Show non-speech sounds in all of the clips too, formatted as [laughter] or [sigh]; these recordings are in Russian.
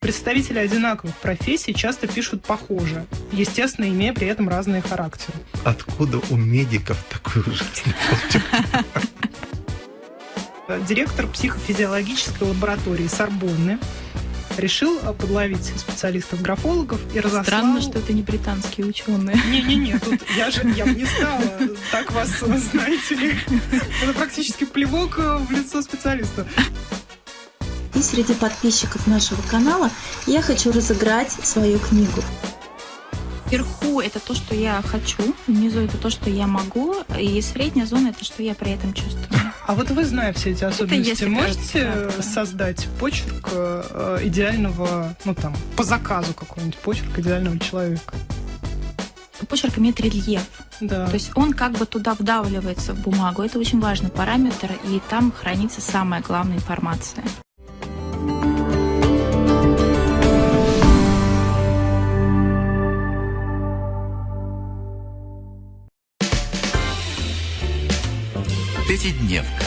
Представители одинаковых профессий часто пишут похоже, естественно, имея при этом разные характеры. Откуда у медиков такой ужасный? Директор психофизиологической лаборатории Сорбонны решил подловить специалистов-графологов и разослал... Странно, что это не британские ученые. Не-не-не, тут я же я бы не стала так вас, знаете ли. Это практически плевок в лицо специалиста. И среди подписчиков нашего канала я хочу разыграть свою книгу. Вверху это то, что я хочу, внизу это то, что я могу, и средняя зона это что я при этом чувствую. А вот вы, зная все эти особенности, можете кажется, да. создать почерк э, идеального, ну там, по заказу какой-нибудь почерк идеального человека? Почерк имеет рельеф. Да. То есть он как бы туда вдавливается в бумагу. Это очень важный параметр, и там хранится самая главная информация. Пятидневка.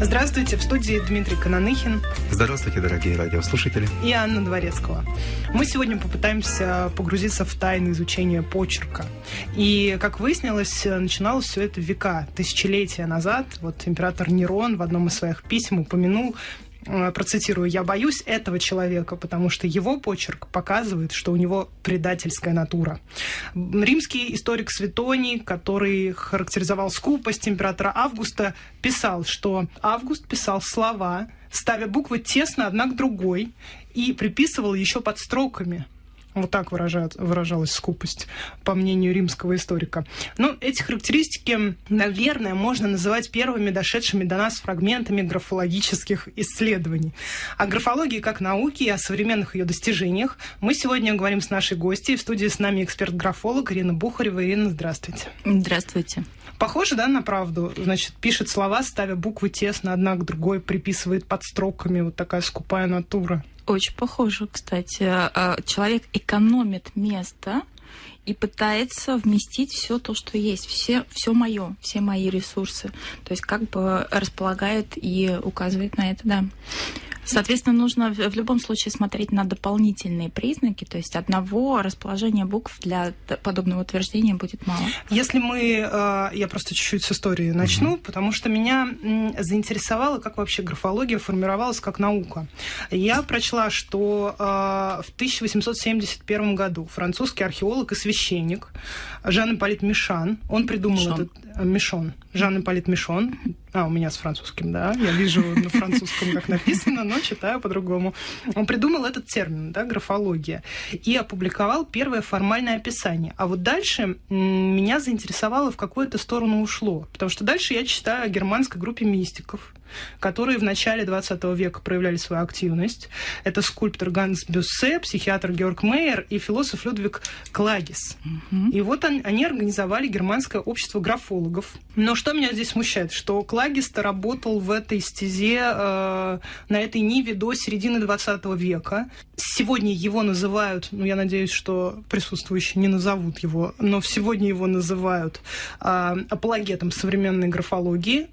Здравствуйте, в студии Дмитрий Кананыхин Здравствуйте, дорогие радиослушатели. и Анна Дворецкого. Мы сегодня попытаемся погрузиться в тайны изучения почерка. И, как выяснилось, начиналось все это века, тысячелетия назад. Вот император Нерон в одном из своих писем упомянул процитирую, «Я боюсь этого человека, потому что его почерк показывает, что у него предательская натура». Римский историк Светоний, который характеризовал скупость императора Августа, писал, что Август писал слова, ставя буквы тесно одна к другой, и приписывал еще под строками. Вот так выражает, выражалась скупость, по мнению римского историка. Ну, эти характеристики, наверное, можно называть первыми дошедшими до нас фрагментами графологических исследований. О графологии как науке и о современных ее достижениях мы сегодня говорим с нашей гостьей. В студии с нами эксперт-графолог Ирина Бухарева. Ирина, здравствуйте. Здравствуйте. Похоже, да, на правду? Значит, пишет слова, ставя буквы тесно одна к другой, приписывает под строками. Вот такая скупая натура. Очень похоже, кстати. А, Человек экономит место и пытается вместить все то, что есть, все, все мое, все мои ресурсы. То есть как бы располагает и указывает на это, да. Соответственно, нужно в в любом случае смотреть на дополнительные признаки, то есть одного расположения букв для подобного утверждения будет мало. Если мы, э, я просто чуть-чуть с истории начну, потому что меня заинтересовало, как вообще графология формировалась как наука. Я прочла, что э, в 1871 году французский археолог и священник Жан-Ипполит Мишан, он придумал Мишон. этот... э, Мишон. Жан-Ипполит Мишон. А, у меня с французским, да. Я вижу на французском, как написано, но читаю по-другому. Он придумал этот термин, да, графология, и опубликовал первое формальное описание. А вот дальше меня заинтересовало, в какую это сторону ушло. Потому что дальше я читаю о германской группе мистиков, которые в начале 20 века проявляли свою активность. Это скульптор Ганс Бюссе, психиатр Георг Мейер и философ Людвиг Клагис. И вот он- они организовали германское общество графологов. Но что меня здесь смущает, что Клагис-то работал в этой стезе, э, на этой ниве до середины 20 века. Сегодня его называют, ну, я надеюсь, что присутствующие не назовут его, но сегодня его называют э, апологетом современной графологии.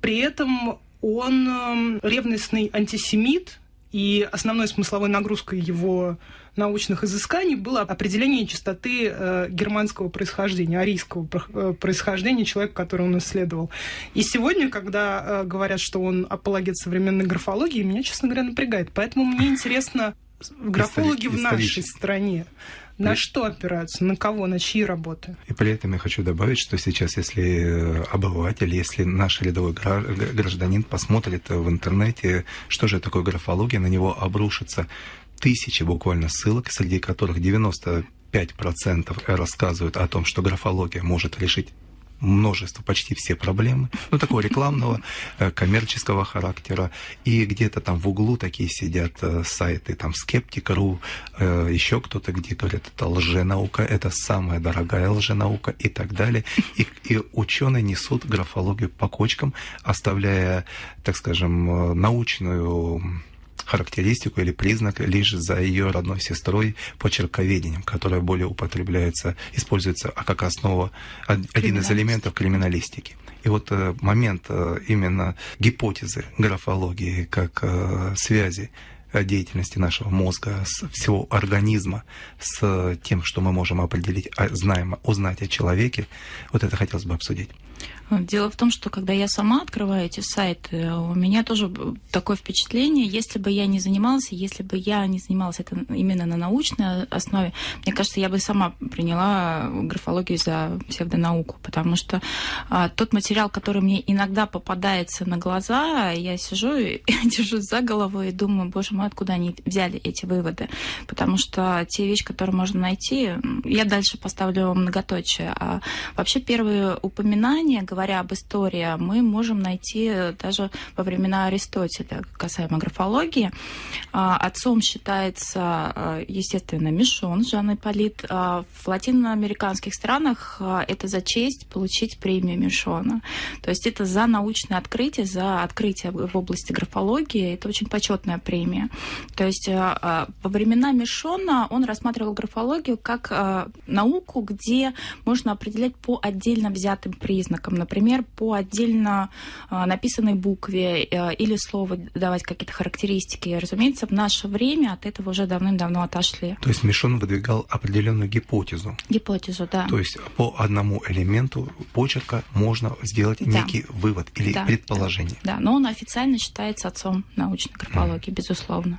При этом он эм, ревностный антисемит, и основной смысловой нагрузкой его научных изысканий было определение частоты э, германского происхождения, арийского э, происхождения человека, которого он исследовал. И сегодня, когда э, говорят, что он апологет современной графологии, меня, честно говоря, напрягает. Поэтому мне интересно, графологи в нашей стране на При- что опираются, на кого, на чьи работы? И при этом я хочу добавить, что сейчас, если э, обыватель, если наш рядовой гражданин посмотрит в интернете, что же такое графология, на него обрушатся тысячи буквально ссылок, среди которых 95% рассказывают о том, что графология может решить множество, почти все проблемы, [laughs] ну, такого рекламного, э, коммерческого характера, и где-то там в углу такие сидят э, сайты, там, Скептик.ру, э, еще кто-то, где говорят, это лженаука, это самая дорогая лженаука и так далее. И, и ученые несут графологию по кочкам, оставляя, так скажем, научную характеристику или признак лишь за ее родной сестрой почерковедением, которое более употребляется, используется а как основа, один из элементов криминалистики. И вот э, момент э, именно гипотезы графологии как э, связи деятельности нашего мозга, с всего организма, с тем, что мы можем определить, а, знаем, узнать о человеке, вот это хотелось бы обсудить. Дело в том, что когда я сама открываю эти сайты, у меня тоже такое впечатление, если бы я не занималась, если бы я не занималась это именно на научной основе, мне кажется, я бы сама приняла графологию за псевдонауку, потому что а, тот материал, который мне иногда попадается на глаза, я сижу и [laughs] держусь за голову и думаю, боже мой, откуда они взяли эти выводы, потому что те вещи, которые можно найти, я дальше поставлю многоточие, а вообще первые упоминания говоря об истории, мы можем найти даже во времена Аристотеля, касаемо графологии. А, отцом считается, а, естественно, Мишон, Жан Ипполит. А, в латиноамериканских странах это за честь получить премию Мишона. То есть это за научное открытие, за открытие в области графологии. Это очень почетная премия. То есть во времена Мишона он рассматривал графологию как науку, где можно определять по отдельно взятым признакам например, по отдельно а, написанной букве э, или слову давать какие-то характеристики. Разумеется, в наше время от этого уже давным-давно отошли. То есть Мишон выдвигал определенную гипотезу. Гипотезу, да. То есть по одному элементу почерка можно сделать да. некий вывод или да, предположение. Да, да, но он официально считается отцом научной графологии, mm. безусловно.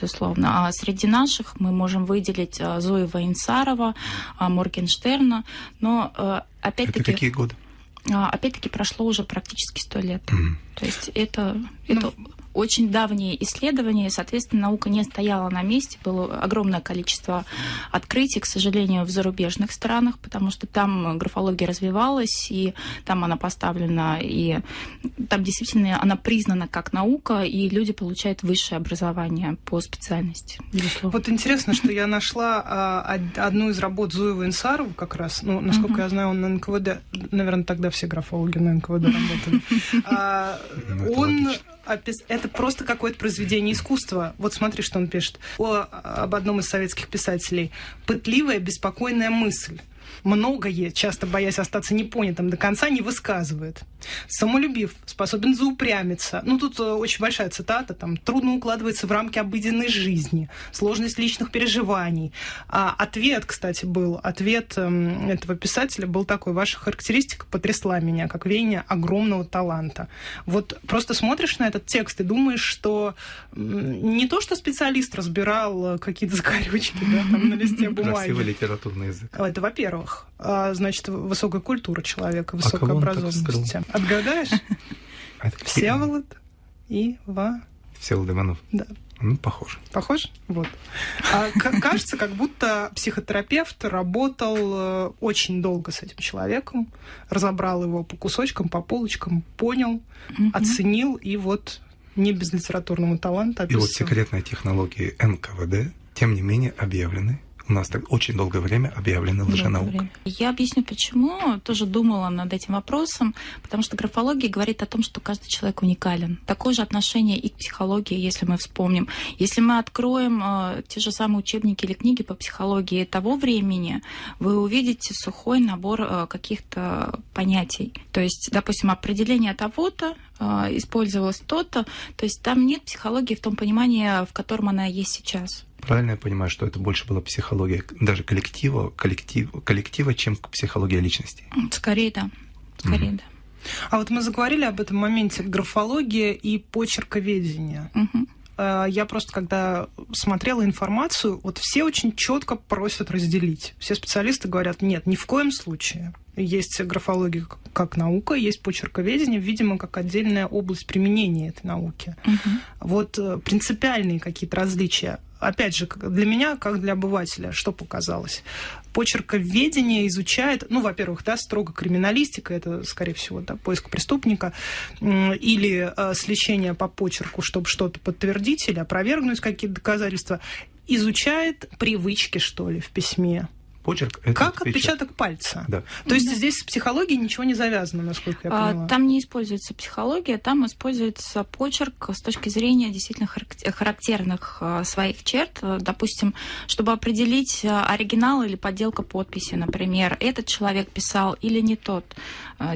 Безусловно. А среди наших мы можем выделить а, Зоева Инсарова, а, Моргенштерна, но э, опять-таки... Это какие годы? А, опять-таки прошло уже практически сто лет. Mm. То есть это, это ну, очень давние исследования, и, соответственно, наука не стояла на месте, было огромное количество открытий, к сожалению, в зарубежных странах, потому что там графология развивалась, и там она поставлена, и там действительно она признана как наука, и люди получают высшее образование по специальности. Безусловно. Вот интересно, что я нашла а, одну из работ Зуева Инсарова как раз, ну, насколько я знаю, он на НКВД, наверное, тогда все графологи на НКВД работали. [laughs] А, он это просто какое-то произведение искусства. Вот смотри, что он пишет о, об одном из советских писателей. «Пытливая, беспокойная мысль» многое, часто боясь остаться непонятым до конца, не высказывает. Самолюбив, способен заупрямиться. Ну, тут э, очень большая цитата, там, трудно укладывается в рамки обыденной жизни, сложность личных переживаний. А ответ, кстати, был, ответ э, этого писателя был такой, ваша характеристика потрясла меня, как веяние огромного таланта. Вот просто смотришь на этот текст и думаешь, что не то, что специалист разбирал э, какие-то закорючки да, там, на листе бумаги. Красивый литературный язык. Это во-первых во-первых, а, значит, высокая культура человека, высокая а образованность. Отгадаешь? Всеволод и Ва. Всеволод Иванов. Да. Ну, похож. Похож? Вот. А, кажется, как будто психотерапевт работал э, очень долго с этим человеком, разобрал его по кусочкам, по полочкам, понял, угу. оценил, и вот не без литературного таланта описал. И вот секретные технологии НКВД, тем не менее, объявлены у нас так очень долгое время объявлена лженаука. Я объясню, почему. Тоже думала над этим вопросом, потому что графология говорит о том, что каждый человек уникален. Такое же отношение и к психологии, если мы вспомним. Если мы откроем э, те же самые учебники или книги по психологии того времени, вы увидите сухой набор э, каких-то понятий. То есть, допустим, определение того-то э, использовалось то-то. То есть там нет психологии в том понимании, в котором она есть сейчас. Правильно я понимаю, что это больше была психология даже коллектива, коллектив, коллектива, чем психология личности? Скорее, да. Скорее, mm-hmm. да. А вот мы заговорили об этом моменте графология и почерковедение. Mm-hmm. Я просто, когда смотрела информацию, вот все очень четко просят разделить. Все специалисты говорят, нет, ни в коем случае. Есть графология как наука, есть почерковедение, видимо, как отдельная область применения этой науки. Угу. Вот э, принципиальные какие-то различия опять же, для меня, как для обывателя, что показалось? Почерковедение изучает, ну, во-первых, да, строго криминалистика, это, скорее всего, да, поиск преступника, или э, сличение по почерку, чтобы что-то подтвердить или опровергнуть какие-то доказательства, изучает привычки, что ли, в письме Почерк это как отпечаток пальца. Да. То есть да. здесь с психологией ничего не завязано, насколько я а, поняла. Там не используется психология, там используется почерк с точки зрения действительно характерных а, своих черт. Допустим, чтобы определить а, оригинал или подделка подписи, например, этот человек писал или не тот.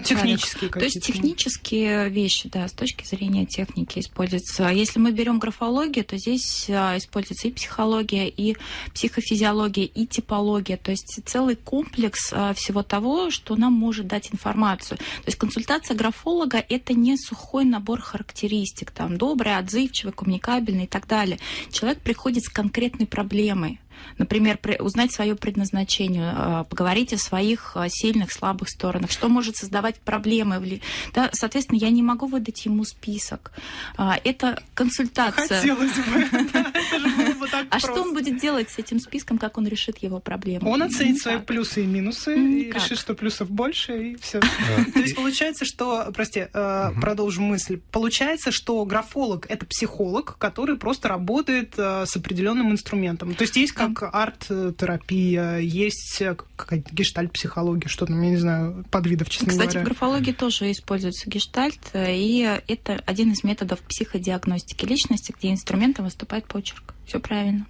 Технические То есть технические вещи, да, с точки зрения техники используются. Если мы берем графологию, то здесь используется и психология, и психофизиология, и типология. То есть целый комплекс а, всего того, что нам может дать информацию. То есть консультация графолога – это не сухой набор характеристик, там, добрый, отзывчивый, коммуникабельный и так далее. Человек приходит с конкретной проблемой, Например, узнать свое предназначение, а, поговорить о своих а, сильных, слабых сторонах, что может создавать проблемы. Да, соответственно, я не могу выдать ему список. Это консультация. Хотелось бы. [laughs] А что он будет делать с этим списком, как он решит его проблему? Он оценит свои плюсы и минусы и решит, что плюсов больше, и все. [laughs] [laughs] То есть получается, что, прости, продолжу мысль. Получается, что графолог это психолог, который просто работает с определенным инструментом. То есть есть как арт-терапия, есть какая-то гештальт-психология, что там, я не знаю, подвидов, честно Кстати, говоря. в графологии тоже используется гештальт, и это один из методов психодиагностики личности, где инструментом выступает почерк. Все правильно.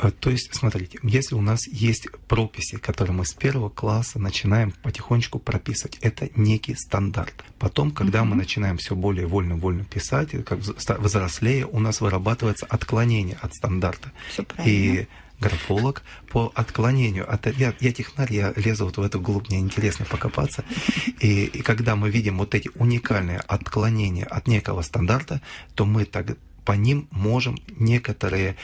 А, то есть, смотрите, если у нас есть прописи, которые мы с первого класса начинаем потихонечку прописывать, это некий стандарт. Потом, когда угу. мы начинаем все более вольно-вольно писать, как взрослее, у нас вырабатывается отклонение от стандарта. Все правильно. И графолог по отклонению от... Я, я технарь, я лезу вот в эту глубь, мне интересно покопаться. [laughs] И, и когда мы видим вот эти уникальные отклонения от некого стандарта, то мы так по ним можем некоторые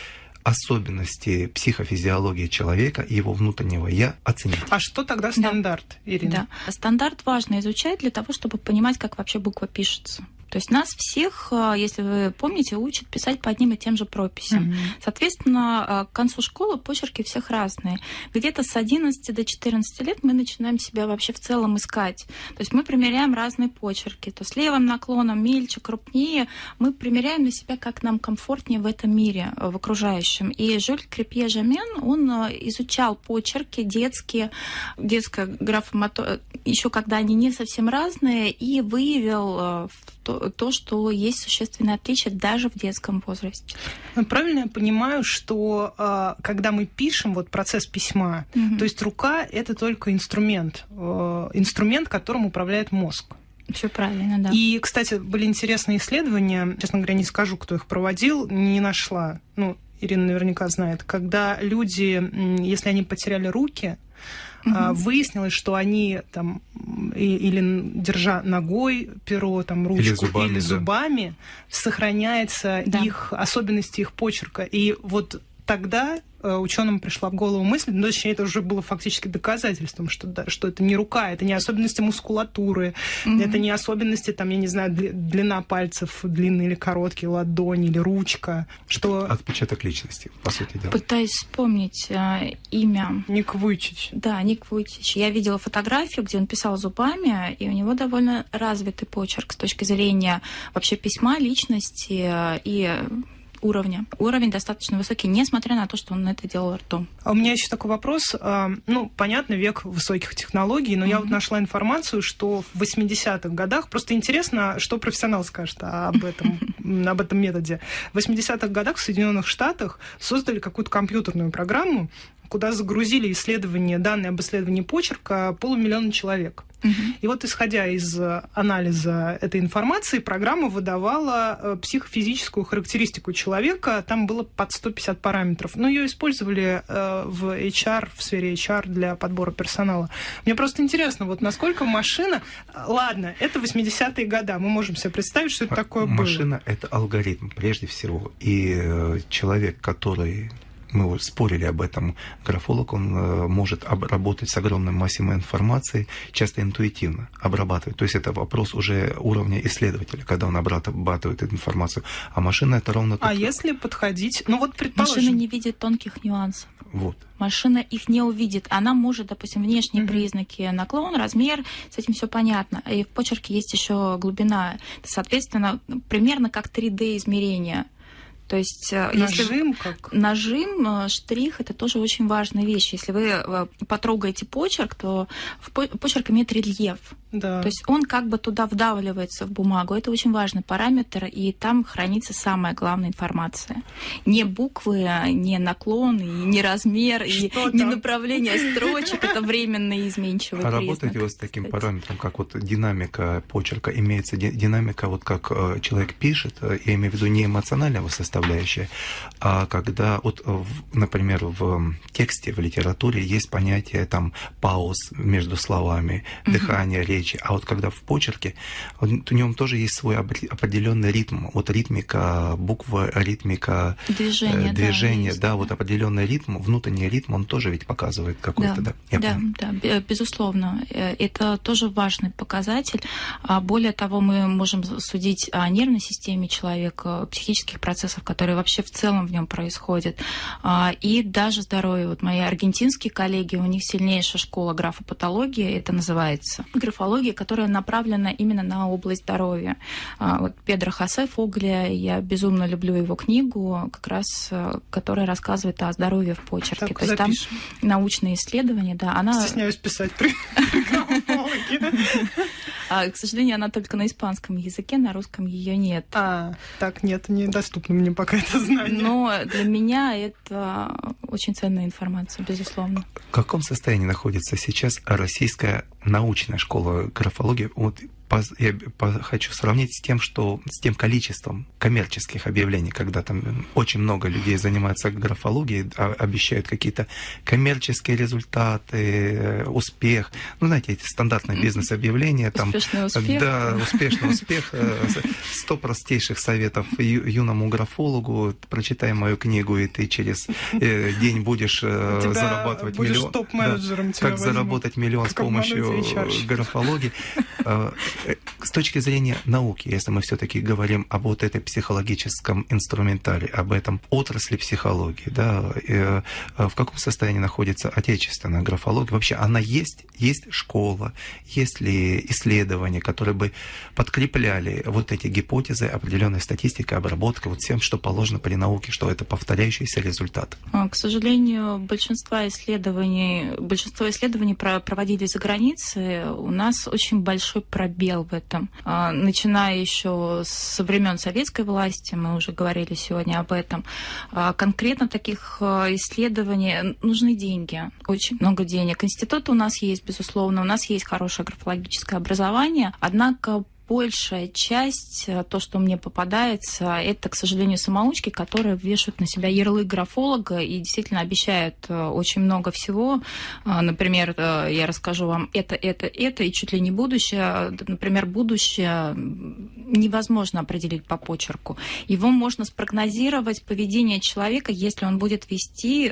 особенности психофизиологии человека и его внутреннего я оценить. А что тогда стандарт, да. Ирина? Да. Стандарт важно изучать для того, чтобы понимать, как вообще буква пишется. То есть нас всех, а, если вы помните, учат писать по одним и тем же прописям. Mm-hmm. Соответственно, а, к концу школы почерки всех разные. Где-то с 11 до 14 лет мы начинаем себя вообще в целом искать. То есть мы примеряем разные почерки. То с левым наклоном мельче, крупнее. Мы примеряем на себя, как нам комфортнее в этом мире, в окружающем. И Жюль Крепье Жамен, он а, изучал почерки детские, детская графомато... еще когда они не совсем разные, и выявил то, то, что есть существенное отличие даже в детском возрасте. Ну, правильно я понимаю, что э, когда мы пишем, вот процесс письма, угу. то есть рука это только инструмент, э, инструмент, которым управляет мозг. Все правильно, да. И, кстати, были интересные исследования, честно говоря, не скажу, кто их проводил, не нашла. Ну, Ирина наверняка знает, когда люди, если они потеряли руки, угу. выяснилось, что они там или держа ногой перо, там ручку или зубами, или зубами да. сохраняется да. их особенности их почерка. И вот тогда Э, ученым пришла в голову мысль, но точнее это уже было фактически доказательством, что, да, что это не рука, это не особенности мускулатуры, mm-hmm. это не особенности, там, я не знаю, длина пальцев, длинный или короткий, ладонь или ручка. Что... Отпечаток личности, по сути дела. Пытаюсь вспомнить э, имя. Ник Вуйчич. Да, Ник Вуйчич. Я видела фотографию, где он писал зубами, и у него довольно развитый почерк с точки зрения вообще письма, личности э, и уровня. Уровень достаточно высокий, несмотря на то, что он это делал ртом. А у меня еще такой вопрос. А, ну, понятно, век высоких технологий, но mm-hmm. я вот нашла информацию, что в 80-х годах, просто интересно, что профессионал скажет об этом, [laughs] об этом методе. В 80-х годах в Соединенных Штатах создали какую-то компьютерную программу, куда загрузили исследования, данные об исследовании почерка полумиллиона человек. Угу. И вот, исходя из э, анализа этой информации, программа выдавала э, психофизическую характеристику человека. Там было под 150 параметров. Но ее использовали э, в HR, в сфере HR для подбора персонала. Мне просто интересно, вот насколько машина... Ладно, это 80-е годы. Мы можем себе представить, что это такое машина было. Машина — это алгоритм, прежде всего. И человек, который мы спорили об этом, графолог, он э, может работать с огромной массой информации, часто интуитивно обрабатывать. То есть это вопрос уже уровня исследователя, когда он обрабатывает эту информацию. А машина это ровно... А если подходить... Ну вот предположим... Машина не видит тонких нюансов. Вот. Машина их не увидит. Она может, допустим, внешние mm-hmm. признаки, наклон, размер, с этим все понятно. И в почерке есть еще глубина. Соответственно, примерно как 3D измерение То есть, нажим, если как? нажим, штрих это тоже очень важная вещь. Если вы потрогаете почерк, то почерк имеет рельеф. Да. То есть он как бы туда вдавливается в бумагу. Это очень важный параметр, и там хранится самая главная информация. Не буквы, не наклон, и не размер, и не направление строчек. Это временный изменчивый а признак. работаете вы с таким кстати. параметром, как вот динамика почерка? Имеется динамика, вот как э, человек пишет, э, я имею в виду не эмоционального составляющая, а когда, вот, например, в тексте, в литературе есть понятие там пауз между словами, дыхание, речь, речи. А вот когда в почерке, в нем тоже есть свой определенный ритм. Вот ритмика буквы, ритмика движения, э, движения да, да, да, вот определенный ритм, внутренний ритм, он тоже ведь показывает какой-то, да? Да, да, да, безусловно. Э, это тоже важный показатель. А более того, мы можем судить о нервной системе человека, психических процессах, которые вообще в целом в нем происходят. А, и даже здоровье. Вот мои аргентинские коллеги, у них сильнейшая школа графопатологии, это называется. Графология психология, которая направлена именно на область здоровья. А, вот Педро Хосе Фогля, я безумно люблю его книгу, как раз, э, которая рассказывает о здоровье в почерке. Так, То есть запишем. там научные исследования, да. Она... Стесняюсь писать при а, К сожалению, она только на испанском языке, на русском ее нет. А, так, нет, недоступно мне пока это знание. Но для меня это очень ценная информация, безусловно. В каком состоянии находится сейчас российская научная школа графологии? Вот я хочу сравнить с тем, что с тем количеством коммерческих объявлений, когда там очень много людей занимаются графологией, а, обещают какие-то коммерческие результаты, э, успех. Ну, знаете, эти стандартные бизнес-объявления. Там, успешный успех. Да, успешный успех. Э, сто простейших советов юному графологу. Прочитай мою книгу, и ты через э, день будешь зарабатывать миллион. топ-менеджером Как заработать миллион с помощью графологии. С точки зрения науки, если мы все-таки говорим об вот этой психологическом инструментаре, об этом отрасли психологии, да, э, в каком состоянии находится отечественная графология? Вообще она есть? Есть школа? Есть ли исследования, которые бы подкрепляли вот эти гипотезы определенной статистикой, обработкой, вот всем, что положено при науке, что это повторяющийся результат? А, к сожалению, большинство исследований, большинство исследований проводились за границей. У нас очень большой пробел в этом. А, начиная еще со времен советской власти, мы уже говорили сегодня об этом, а, конкретно таких исследований нужны деньги, очень много денег. Институт у нас есть, безусловно, у нас есть хорошее графологическое образование, однако большая часть, э, то, что мне попадается, это, к сожалению, самоучки, которые вешают на себя ярлык графолога и действительно обещают э, очень много всего. Э, например, я расскажу вам это, это, это, и чуть ли не будущее. Например, будущее невозможно определить по почерку. Его можно спрогнозировать поведение человека, если он будет вести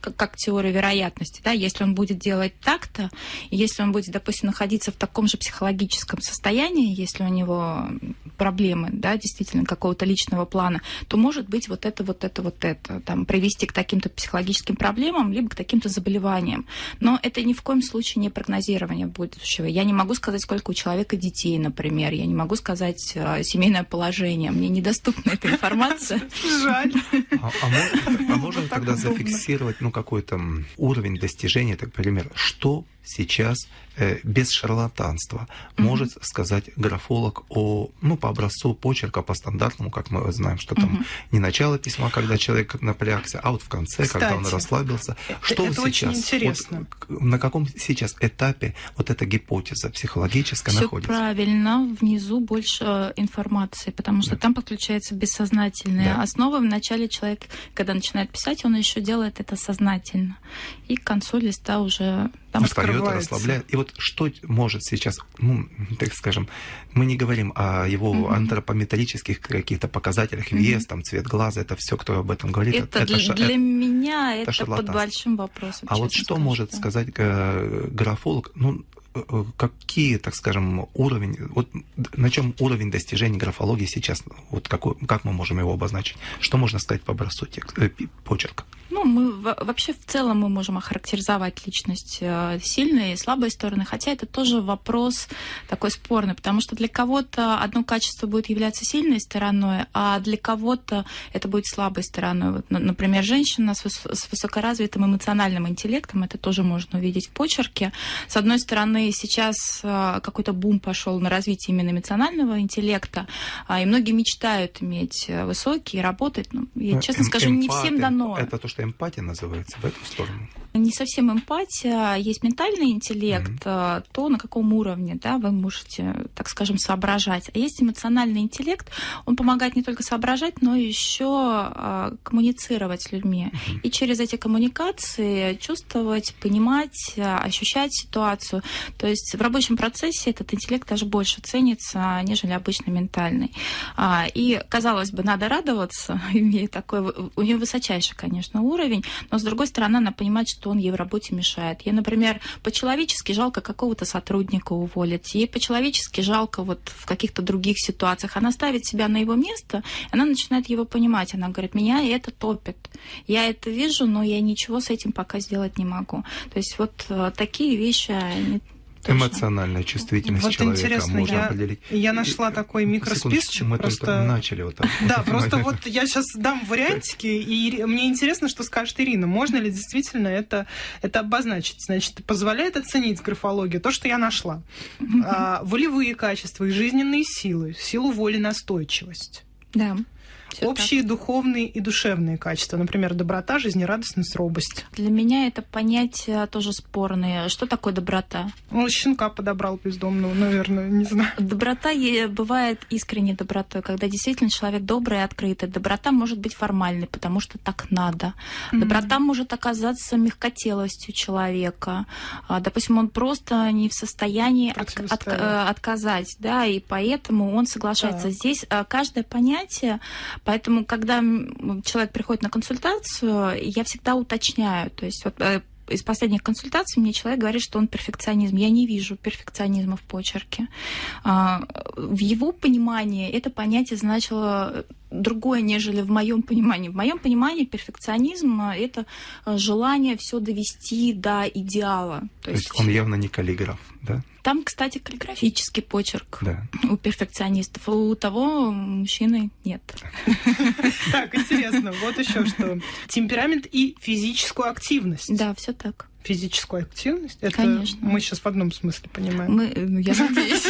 как, как теория вероятности, да, если он будет делать так-то, если он будет, допустим, находиться в таком же психологическом состоянии, если у него проблемы, да, действительно какого-то личного плана, то может быть вот это, вот это, вот это, там, привести к таким-то психологическим проблемам, либо к таким-то заболеваниям. Но это ни в коем случае не прогнозирование будущего. Я не могу сказать, сколько у человека детей, например, я не могу сказать э, семейное положение, мне недоступна эта информация. Жаль. А, а, а можно тогда зафиксировать, ну, какой-то уровень достижения, так, например, что сейчас э, без шарлатанства mm-hmm. может сказать графолог о, ну, по образцу почерка, по стандартному, как мы знаем, что там mm-hmm. не начало письма, когда человек напрягся, а вот в конце, Кстати, когда он расслабился. Что это сейчас? Очень интересно. Вот, на каком сейчас этапе вот эта гипотеза психологическая Всё находится? правильно, внизу больше э, информации, потому что да. там подключается бессознательная да. основа. Вначале человек, когда начинает писать, он еще делает это сознательно. И к концу листа уже там устает, расслабляет. И вот что может сейчас, ну, так скажем, мы не говорим о его mm-hmm. антропометрических каких-то показателях, mm-hmm. вес, там, цвет глаза, это все, кто об этом говорит. Это, это для, для меня это, это под большим вопросом. А вот что скажу, может да. сказать э, графолог? Ну, какие, так скажем, уровень, вот на чем уровень достижения графологии сейчас, вот какой, как мы можем его обозначить? Что можно сказать по образцу текста, э, почерка? Ну, мы вообще в целом мы можем охарактеризовать личность э, сильные и слабые стороны, хотя это тоже вопрос такой спорный, потому что для кого-то одно качество будет являться сильной стороной, а для кого-то это будет слабой стороной. Вот, например, женщина с, с высокоразвитым эмоциональным интеллектом, это тоже можно увидеть в почерке. С одной стороны, сейчас э, какой-то бум пошел на развитие именно эмоционального интеллекта, а, и многие мечтают иметь э, высокий, работать. Ну, я честно эм, скажу, не всем дано. Это то, что эмпатия называется в эту сторону? Не совсем эмпатия, есть ментальный интеллект, mm-hmm. то на каком уровне да, вы можете, так скажем, соображать. А есть эмоциональный интеллект, он помогает не только соображать, но еще а, коммуницировать с людьми. Mm-hmm. И через эти коммуникации чувствовать, понимать, а, ощущать ситуацию. То есть в рабочем процессе этот интеллект даже больше ценится, нежели обычный ментальный. И, казалось бы, надо радоваться, [laughs] имея такой, у нее высочайший, конечно, уровень, но, с другой стороны, она понимает, что он ей в работе мешает. Ей, например, по-человечески жалко какого-то сотрудника уволить, ей по-человечески жалко вот в каких-то других ситуациях. Она ставит себя на его место, она начинает его понимать. Она говорит, меня это топит. Я это вижу, но я ничего с этим пока сделать не могу. То есть вот э, такие вещи, Эмоциональная чувствительность вот человека интересно, можно я, определить. Я нашла такой микросписочек. Мы просто... только начали вот так. Да, просто [laughs] вот я сейчас дам вариантики, и мне интересно, что скажет Ирина. Можно ли действительно это, это обозначить? Значит, позволяет оценить графологию то, что я нашла. А, волевые качества и жизненные силы, силу воли, настойчивость. Да. Все Общие так. духовные и душевные качества, например, доброта, жизнерадостность, робость. Для меня это понятие тоже спорное. Что такое доброта? Ну, щенка подобрал бездомного, наверное, не знаю. Доброта бывает искренней добротой, когда действительно человек добрый и открытый. Доброта может быть формальной, потому что так надо. Mm-hmm. Доброта может оказаться мягкотелостью человека. А, допустим, он просто не в состоянии от, от, отказать, да, и поэтому он соглашается. Так. Здесь а, каждое понятие Поэтому, когда человек приходит на консультацию, я всегда уточняю. То есть вот, э, из последних консультаций мне человек говорит, что он перфекционизм. Я не вижу перфекционизма в почерке. А, в его понимании это понятие значило другое, нежели в моем понимании. В моем понимании перфекционизм — это желание все довести до идеала. То, То есть, есть он явно не каллиграф, да? Там, кстати, каллиграфический почерк да. у перфекционистов. У того мужчины нет. Так, интересно. Вот еще что. Темперамент и физическую активность. Да, все так физическую активность? Это Конечно. мы сейчас в одном смысле понимаем. Мы, ну, я [laughs] надеюсь.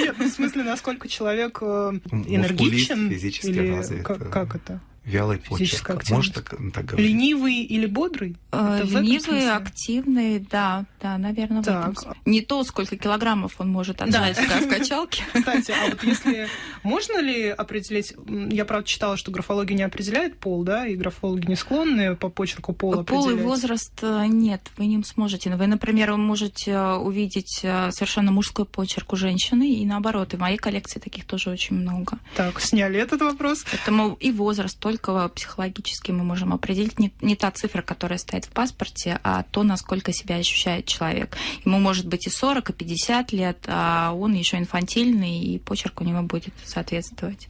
Нет, ну, в смысле, насколько человек э, энергичен или как это? Вялый почерк. Может так, так говорить? Ленивый или бодрый? Э, ленивый, активный, да, да, наверное, так. в этом Не то, сколько килограммов он может отжать да. в [laughs] качалке. Кстати, а вот если... [laughs] Можно ли определить... Я, правда, читала, что графология не определяет пол, да, и графологи не склонны по почерку пола Пол и возраст э, нет, вы не сможете. Вы, например, вы можете э, увидеть совершенно мужской почерк у женщины, и наоборот, и в моей коллекции таких тоже очень много. Так, сняли этот вопрос. Поэтому и возраст только только психологически мы можем определить не, не та цифра, которая стоит в паспорте, а то, насколько себя ощущает человек. Ему может быть и 40, и 50 лет, а он еще инфантильный, и почерк у него будет соответствовать.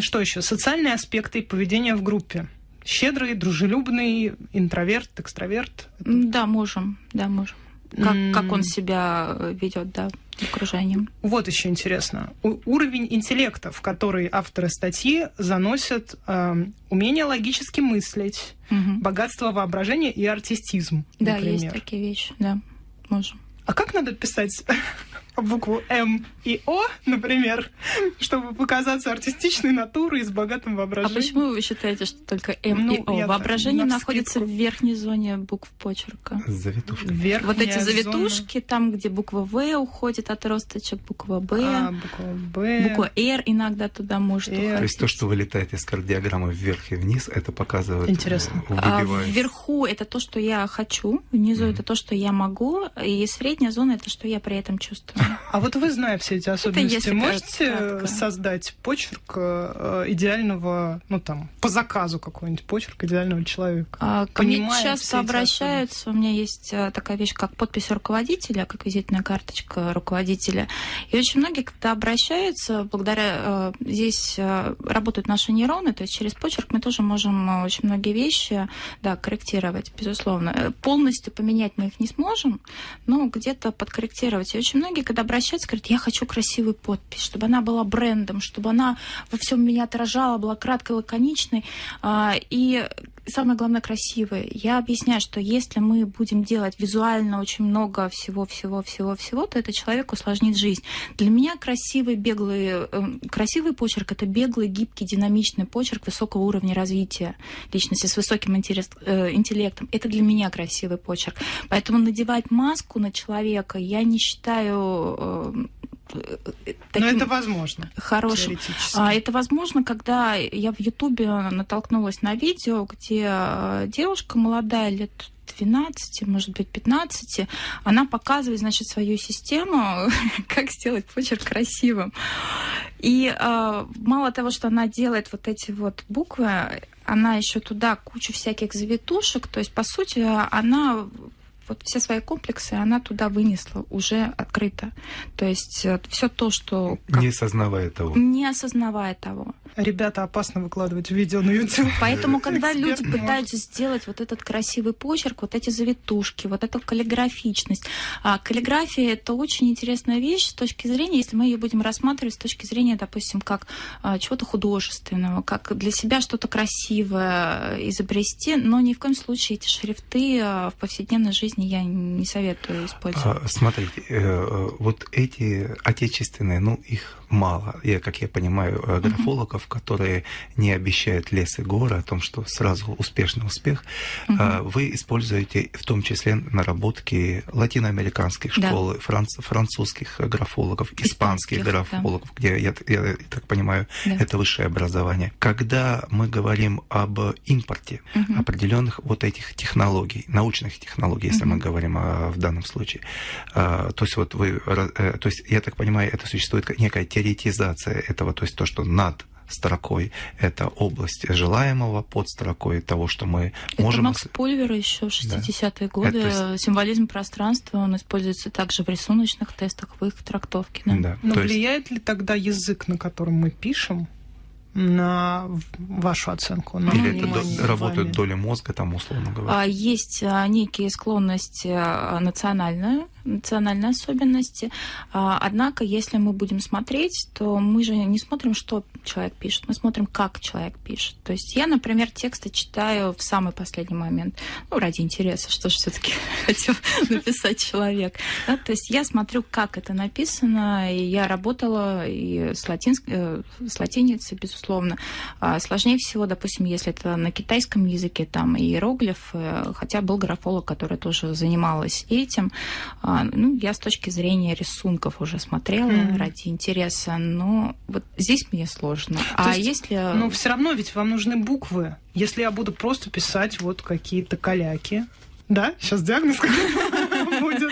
Что еще? Социальные аспекты поведения в группе. Щедрый, дружелюбный, интроверт, экстраверт? Да, можем, да, можем. Как, как он себя ведет, да окружением. Вот еще интересно. У- уровень интеллекта, в который авторы статьи заносят э, умение логически мыслить, угу. богатство воображения и артистизм. Да, например. есть такие вещи, да, можем. А как надо писать [laughs] букву М и О, например, чтобы показаться артистичной натурой и с богатым воображением. А почему вы считаете, что только М ну, и О? Воображение на находится в верхней зоне букв почерка. Завитушка. Вот эти завитушки, зона. там, где буква В уходит от росточек, буква Б, а, буква Б, буква Р иногда туда может R. уходить. То есть то, что вылетает из кардиограммы вверх и вниз, это показывает... Интересно. А вверху это то, что я хочу, внизу mm. это то, что я могу, и средняя зона это что я при этом чувствую. А вот вы, зная все эти особенности, можете кратко. создать почерк э, идеального, ну там, по заказу какой-нибудь почерк идеального человека? А, Ко мне часто обращаются. У меня есть а, такая вещь, как подпись руководителя, как визитная карточка руководителя. И очень многие, когда обращаются, благодаря а, здесь работают наши нейроны, то есть через почерк мы тоже можем очень многие вещи да, корректировать, безусловно. Э, Полностью поменять мы их не сможем, но где-то подкорректировать. И очень многие, когда обращаются, говорят, я хочу красивую подпись, чтобы она была брендом, чтобы она во всем меня отражала, была краткой, лаконичной. А, И самое главное, красивые. Я объясняю, что если мы будем делать визуально очень много всего-всего-всего-всего, то это человеку усложнит жизнь. Для меня красивый, беглый, э, красивый почерк — это беглый, гибкий, динамичный почерк высокого уровня развития личности с высоким интерес- э, интеллектом. Это для меня красивый почерк. Поэтому надевать маску на человека я не считаю э, э, Но таким это возможно. хорошим. А, Это возможно, когда я в Ютубе натолкнулась на видео, где э, девушка молодая, лет 12, может быть, 15, она показывает, значит, свою систему, [laughs] как сделать почерк красивым. И э, мало того, что она делает вот эти вот буквы, она еще туда кучу всяких завитушек, то есть, по сути, она вот все свои комплексы она туда вынесла уже открыто. То есть все то, что как- Не сознавая того. не осознавая того. Ребята, опасно выкладывать видео на YouTube. Поэтому, [laughs] когда люди пытаются сделать вот этот красивый почерк, вот эти завитушки, вот эту каллиграфичность, а каллиграфия это очень интересная вещь с точки зрения, если мы ее будем рассматривать с точки зрения, допустим, как а, чего-то художественного, как для себя что-то красивое изобрести, но ни в коем случае эти шрифты а, в повседневной жизни я не советую использовать. А, Смотрите, э, э, вот эти отечественные, ну, их мало. Я, как я понимаю, э, графологов, которые не обещают лес и горы о том, что сразу успешный успех, а, вы используете в том числе наработки латиноамериканских Да. школ, франц- французских графологов, испанских Испанских, да. графологов, где, я, я так понимаю, Да. это высшее образование. Когда мы говорим об импорте Мгм. определенных вот этих технологий, научных технологий, если мы Мгм. говорим а, в данном случае. А, то есть вот вы, э, то есть я так понимаю, это существует некая теоретизация этого, то есть то, что над строкой это область желаемого, под строкой того, что мы Это можем... Макс Пульвер еще в 60-е годы. Это- Символизм пространства, он используется также в рисуночных тестах, в их трактовке. Да. Да, Но то есть- влияет ли тогда язык, на котором мы пишем, на вашу оценку? На Или это работают доли мозга, там, условно говоря. А, Есть а, некие склонности а, национальные, национальные особенности. А, Однако, если мы будем смотреть, то мы же не смотрим, что человек пишет, мы смотрим, как человек пишет. То есть я, например, тексты читаю в самый последний момент, ну, ради интереса, что же все-таки [laughs] хотел написать человек. Да, то есть я смотрю, как это написано, и я работала и с, латинск... э, с латиницей, безусловно. А Сложнее всего, допустим, если это на китайском языке, там иероглифы, хотя был графолог, который тоже занималась этим. А, Ну, я с точки зрения рисунков уже смотрела Мгм. ради интереса, но вот здесь мне сложно. а есть, если... Но все равно ведь вам нужны буквы. Если я буду просто писать вот какие-то каляки, да, сейчас диагноз [laughs] будет.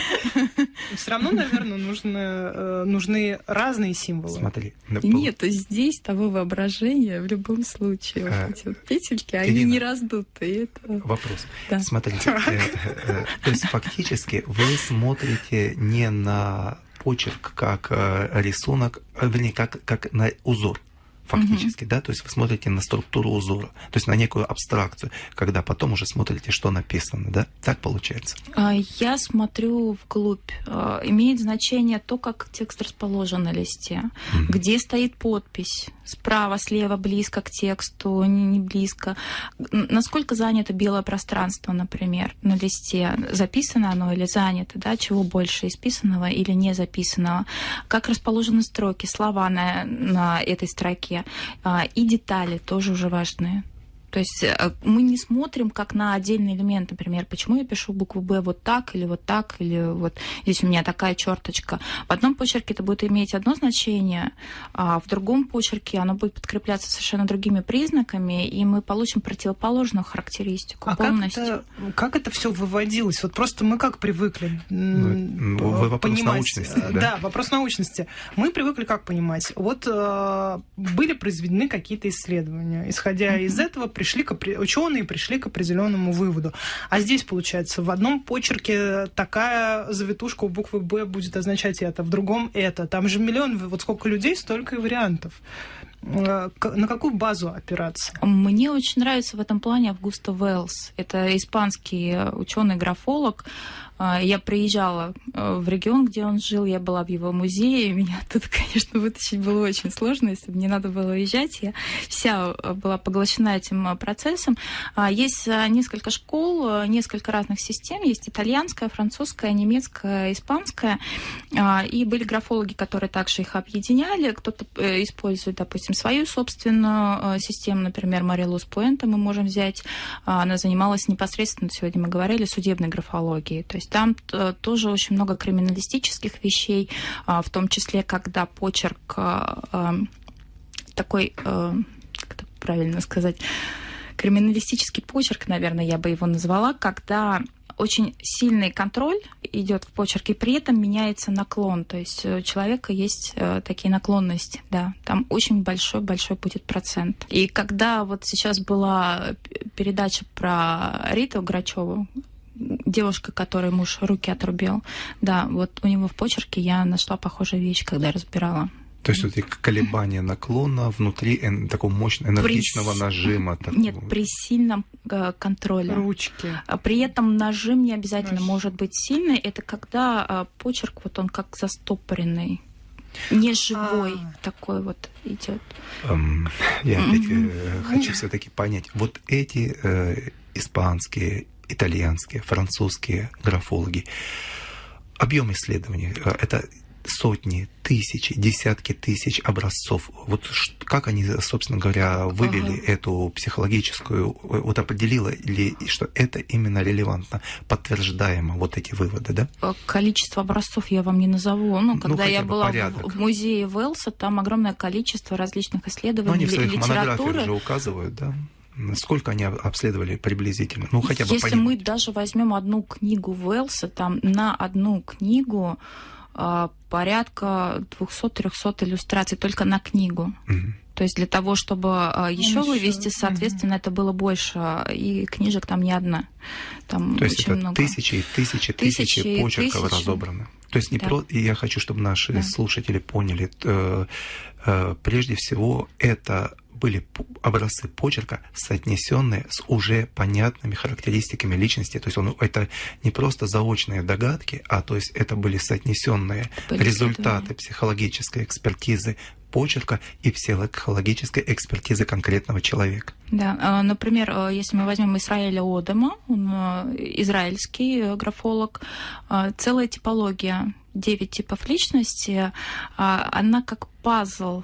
Все равно, наверное, нужны, э, нужны разные символы. Смотри. на- Нет, здесь того воображения в любом случае. А, Вот эти вот петельки, они Ирина. не раздутые. Это... Вопрос. Да. Смотрите, э, э, то есть фактически вы смотрите не на почерк как э, рисунок, э, вернее, как, как на узор фактически, да, то есть вы смотрите на структуру узора, то есть на некую абстракцию, когда потом уже смотрите, что написано, да, так получается. А, Я смотрю вглубь. А, Имеет значение то, как текст расположен на листе, Мгм. где стоит подпись, справа, слева, близко к тексту, не близко. Насколько занято белое пространство, например, на листе, записано оно или занято, да, чего больше, исписанного или не записанного, как расположены строки, слова на, на этой строке, А, и детали тоже уже важны. То есть э, мы не смотрим как на отдельный элемент, например, почему я пишу букву Б вот так или вот так, или вот здесь у меня такая черточка. В одном почерке это будет иметь одно значение, а в другом почерке оно будет подкрепляться совершенно другими признаками, и мы получим противоположную характеристику а полностью. Как это, как это все выводилось? Вот просто мы как привыкли ну, вопрос понимать. научности. Да? да, вопрос научности. Мы привыкли как понимать? Вот э, были произведены какие-то исследования. Исходя mm-hmm. из этого, пришли к, ученые пришли к определенному выводу. А здесь, получается, в одном почерке такая завитушка у буквы Б будет означать это, в другом это. Там же миллион, вот сколько людей, столько и вариантов. Э, на какую базу опираться? Мне очень нравится в этом плане Августа Уэллс. Это испанский ученый-графолог, я приезжала э, в регион, где он жил, я была в его музее, меня [laughs] тут, конечно, вытащить было очень сложно, если бы не надо было уезжать. Я вся э, была поглощена этим э, процессом. А, есть несколько школ, несколько разных систем. Есть итальянская, французская, немецкая, испанская. А, и были графологи, которые также их объединяли. Кто-то использует, допустим, свою собственную систему. Например, Марилус Пуэнта мы можем взять. Она занималась непосредственно, сегодня мы говорили, судебной графологией. То есть есть там э, тоже очень много криминалистических вещей, а, в том числе, когда почерк а, а, такой, как это правильно сказать, криминалистический почерк, наверное, я бы его назвала, когда очень сильный контроль идет в почерке, при этом меняется наклон. То есть у человека есть э, такие наклонности, да. Там очень большой-большой будет процент. И когда вот сейчас была передача про Риту Грачеву, девушка, которой муж руки отрубил. Да, вот у него в почерке я нашла похожую вещь, когда разбирала. То есть эти колебания наклона внутри такого мощного энергичного при... нажима. Такого. Нет, при сильном э, контроле. Ручки. А при этом нажим не обязательно Нажим. может быть сильный. Это когда э, почерк вот он как застопоренный. Не живой а. такой вот идет. Um, я опять mm-hmm. хочу все-таки понять. Вот эти э, испанские итальянские, французские графологи. Объем исследований э, – это сотни, тысячи, десятки тысяч образцов. Вот как они, собственно говоря, вывели ага. эту психологическую, вот определила ли, что это именно релевантно, подтверждаемо вот эти выводы, да? Э, количество образцов я вам не назову. Ну, когда ну, я была в, в музее Велса, там огромное количество различных исследований, Но они в своих монографиях же указывают, да? Сколько они обследовали приблизительно? Ну, хотя бы Если понимать. мы даже возьмем одну книгу Уэллса, там на одну книгу э, порядка 200-300 иллюстраций только на книгу. Угу. То есть для того, чтобы э, еще вывести, соответственно, угу. это было больше, и книжек там не одна. Там То есть это много. тысячи и тысячи, тысячи, тысячи почерков тысячи. разобраны. То есть не да. про... И я хочу, чтобы наши да. слушатели поняли, э, э, прежде всего, это были образцы почерка, соотнесенные с уже понятными характеристиками личности. То есть он, это не просто заочные догадки, а то есть это были соотнесенные результаты психологической экспертизы почерка и психологической экспертизы конкретного человека. Да, а, например, а, если мы возьмем Израиля Одема, он а, израильский э, графолог, целая типология, девять типов личности, она как пазл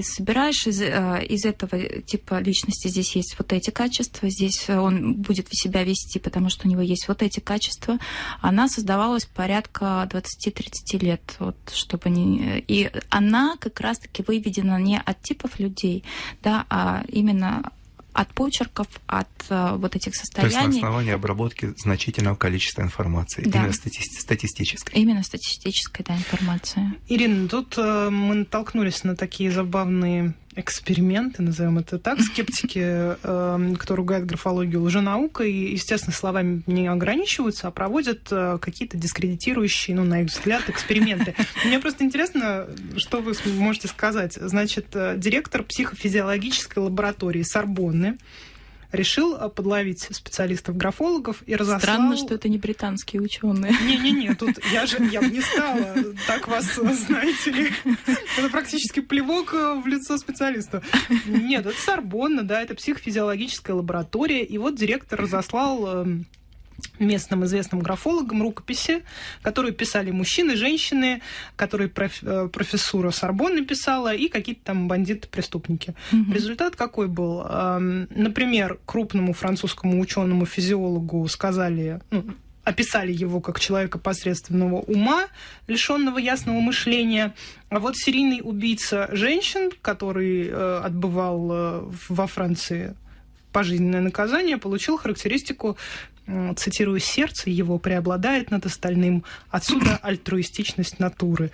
ты собираешь из, э, из этого типа личности, здесь есть вот эти качества, здесь он будет себя вести, потому что у него есть вот эти качества. Она создавалась порядка 20-30 лет, вот, чтобы не... И она как раз-таки выведена не от типов людей, да, а именно от почерков, от э, вот этих состояний. То есть на основании обработки значительного количества информации, да. именно стати статистической. Именно статистической, да, информации. Ирина, тут э, мы натолкнулись на такие забавные эксперименты, назовем это так, [laughs] скептики, э, кто ругает графологию лженаукой, естественно, словами не ограничиваются, а проводят э, какие-то дискредитирующие, ну, на их взгляд, эксперименты. [laughs] Мне просто интересно, что вы можете сказать. Значит, э, директор психофизиологической лаборатории Сорбонны решил э, подловить специалистов-графологов и разослал... Странно, что это не британские ученые. Не-не-не, тут я же я бы не стала так вас, знаете ли. Это практически плевок э, в лицо специалиста. Нет, это Сорбонна, да, это психофизиологическая лаборатория. И вот директор разослал эм, местным известным графологам рукописи, которые писали мужчины, женщины, которые э, профессура Сорбонны писала, и какие-то там бандиты-преступники. Угу. Результат какой был? Например, крупному французскому ученому-физиологу сказали, ну, описали его как человека посредственного ума, лишенного ясного мышления. А вот серийный убийца женщин, который э, отбывал э, во Франции пожизненное наказание, получил характеристику цитирую, сердце его преобладает над остальным. Отсюда [coughs] альтруистичность натуры.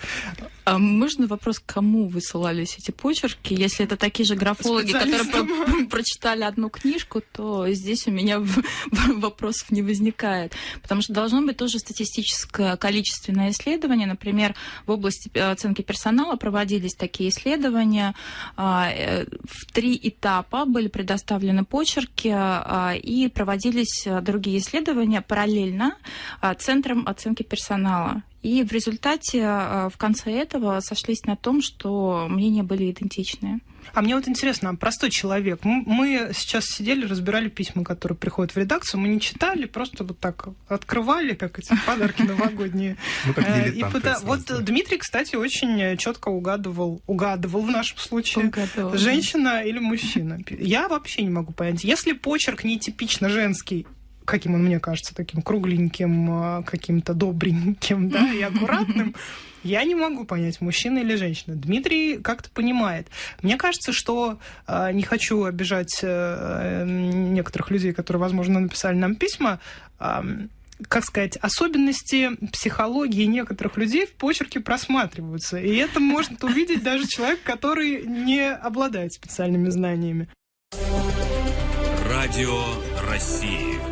А можно вопрос, кому высылались эти почерки? Если это такие же графологи, которые прочитали одну книжку, то здесь у меня [laughs] вопросов не возникает. Потому что должно быть тоже статистическое количественное исследование. Например, в области э, оценки персонала проводились такие исследования. А, э, в три этапа были предоставлены почерки а, и проводились другие исследования параллельно а, Центром оценки персонала. И в результате а, в конце этого сошлись на том, что мнения были идентичные. А мне вот интересно, простой человек. Мы сейчас сидели, разбирали письма, которые приходят в редакцию. Мы не читали, просто вот так открывали, как эти [laughs] подарки новогодние. Ну, э, вот Дмитрий, кстати, очень четко угадывал, угадывал в нашем случае, женщина или мужчина. Я вообще не могу понять. Если почерк не типично женский, каким он мне кажется, таким кругленьким, а, каким-то добреньким, [laughs] да, и аккуратным, я не могу понять, мужчина или женщина. Дмитрий как-то понимает. Мне кажется, что а, не хочу обижать э, некоторых людей, которые, возможно, написали нам письма, как сказать, особенности психологии некоторых людей в почерке просматриваются. И это может увидеть даже человек, который не обладает специальными знаниями. Радио России.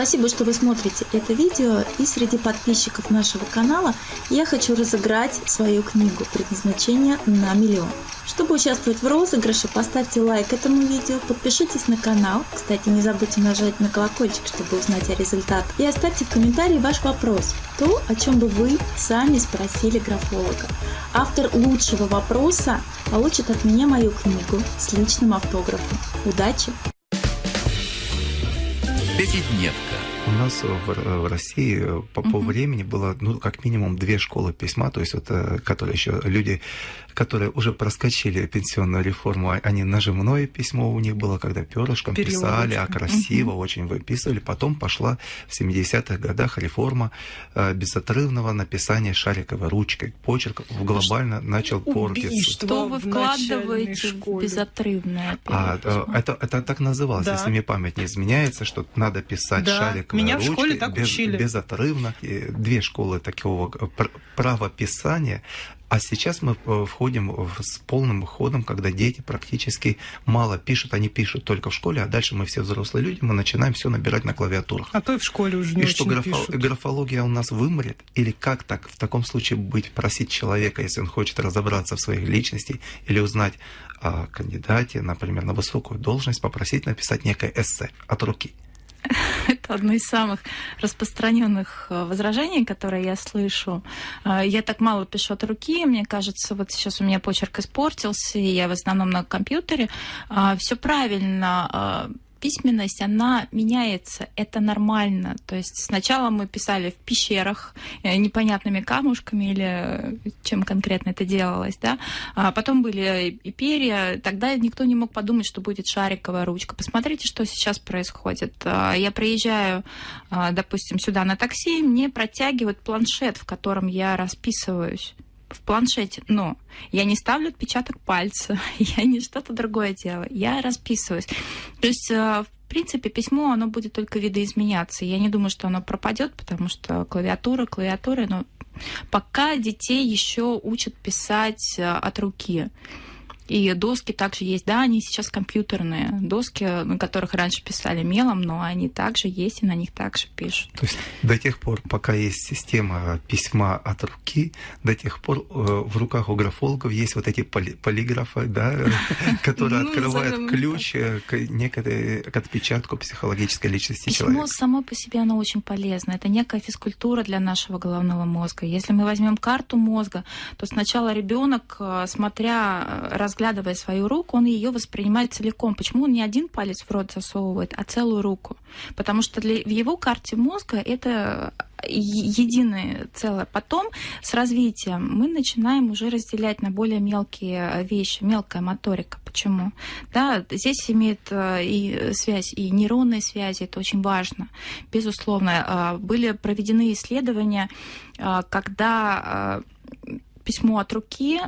Спасибо, что вы смотрите это видео. И среди подписчиков нашего канала я хочу разыграть свою книгу «Предназначение на миллион». Чтобы участвовать в розыгрыше, поставьте лайк этому видео, подпишитесь на канал, кстати, не забудьте нажать на колокольчик, чтобы узнать о результатах, и оставьте в комментарии ваш вопрос, то, о чем бы вы сами спросили графолога. Автор лучшего вопроса получит от меня мою книгу с личным автографом. Удачи! Пятидневка. У нас в, в России по, по времени было, ну, как минимум две школы письма, то есть вот, э, которые еще люди которые уже проскочили пенсионную реформу, а они нажимное письмо у них было, когда перышком писали, а красиво угу. очень выписывали. Потом пошла в 70-х годах реформа э, безотрывного написания шариковой ручкой. Почерк глобально что начал портиться. Что вы вкладываете в безотрывное? А, э, это, это так называлось, да. если мне память не изменяется, что надо писать да. шариковой Меня ручкой в школе так без, учили. безотрывно. И две школы такого э, правописания а сейчас мы э, входим с полным ходом, когда дети практически мало пишут, они пишут только в школе, а дальше мы все взрослые люди, мы начинаем все набирать на клавиатурах. А то и в школе уже не И что графо- пишут. графология у нас вымрет? Или как так в таком случае быть, просить человека, если он хочет разобраться в своих личностях или узнать о кандидате, например, на высокую должность, попросить написать некое эссе от руки? Одно из самых распространенных э, возражений, которые я слышу. Э, я так мало пишу от руки, мне кажется, вот сейчас у меня почерк испортился, и я в основном на компьютере. Э, Все правильно письменность, она меняется, это нормально. То есть сначала мы писали в пещерах э, непонятными камушками или чем конкретно это делалось, да, а потом были и перья, тогда никто не мог подумать, что будет шариковая ручка. Посмотрите, что сейчас происходит. А, я приезжаю, а, допустим, сюда на такси, мне протягивают планшет, в котором я расписываюсь в планшете, но я не ставлю отпечаток пальца, [laughs] я не что-то другое делаю, я расписываюсь. То есть э, в принципе, письмо, оно будет только видоизменяться. Я не думаю, что оно пропадет, потому что клавиатура, клавиатура, но пока детей еще учат писать э, от руки. И доски также есть. Да, они сейчас компьютерные доски, на которых раньше писали мелом, но они также есть, и на них также пишут. То есть до тех пор, пока есть система письма от руки, до тех пор э, в руках у графологов есть вот эти поли полиграфы, да, [laughs] которые ну, открывают ключ э, к некой к отпечатку психологической личности человека. Письмо само по себе оно очень полезно. Это некая физкультура для нашего головного мозга. Если мы возьмем карту мозга, то сначала ребенок, э, смотря, разглядывая разглядывая свою руку, он ее воспринимает целиком. Почему он не один палец в рот засовывает, а целую руку? Потому что для, в его карте мозга это единое целое. Потом с развитием мы начинаем уже разделять на более мелкие вещи, мелкая моторика. Почему? Да, здесь имеет э, и связь, и нейронные связи, это очень важно, безусловно. Были проведены исследования, когда письмо от руки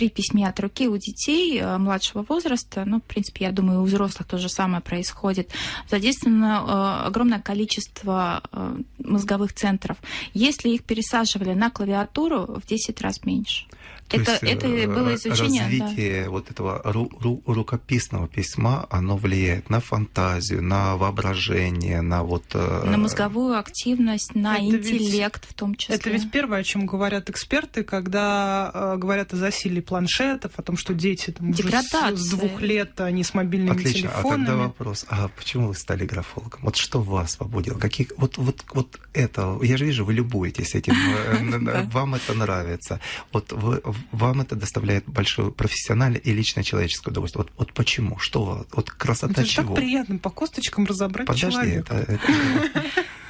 при письме от руки у детей э, младшего возраста, ну, в принципе, я думаю, у взрослых то же самое происходит, задействовано э, огромное количество э, мозговых центров. Если их пересаживали на клавиатуру, в 10 раз меньше. То это, есть, это э, было изучение. Развитие да. вот этого ру, ру, рукописного письма, оно влияет на фантазию, на воображение, на вот... Э, на мозговую активность, на это интеллект ведь, в том числе. Это ведь первое, о чем говорят эксперты, когда э, говорят о засилии планшетов, о том, что дети там, уже с, с двух лет они с мобильными Отлично. телефонами. А тогда вопрос, а почему вы стали графологом? Вот что вас побудило? Какие, вот, вот, вот это, я же вижу, вы любуетесь этим, э, [laughs] вам это нравится. Вот вы вам это доставляет большое профессиональное и личное человеческое удовольствие. Вот, вот почему? Что? Вот красота это чего? так приятно по косточкам разобрать Подожди, человека. Это, это...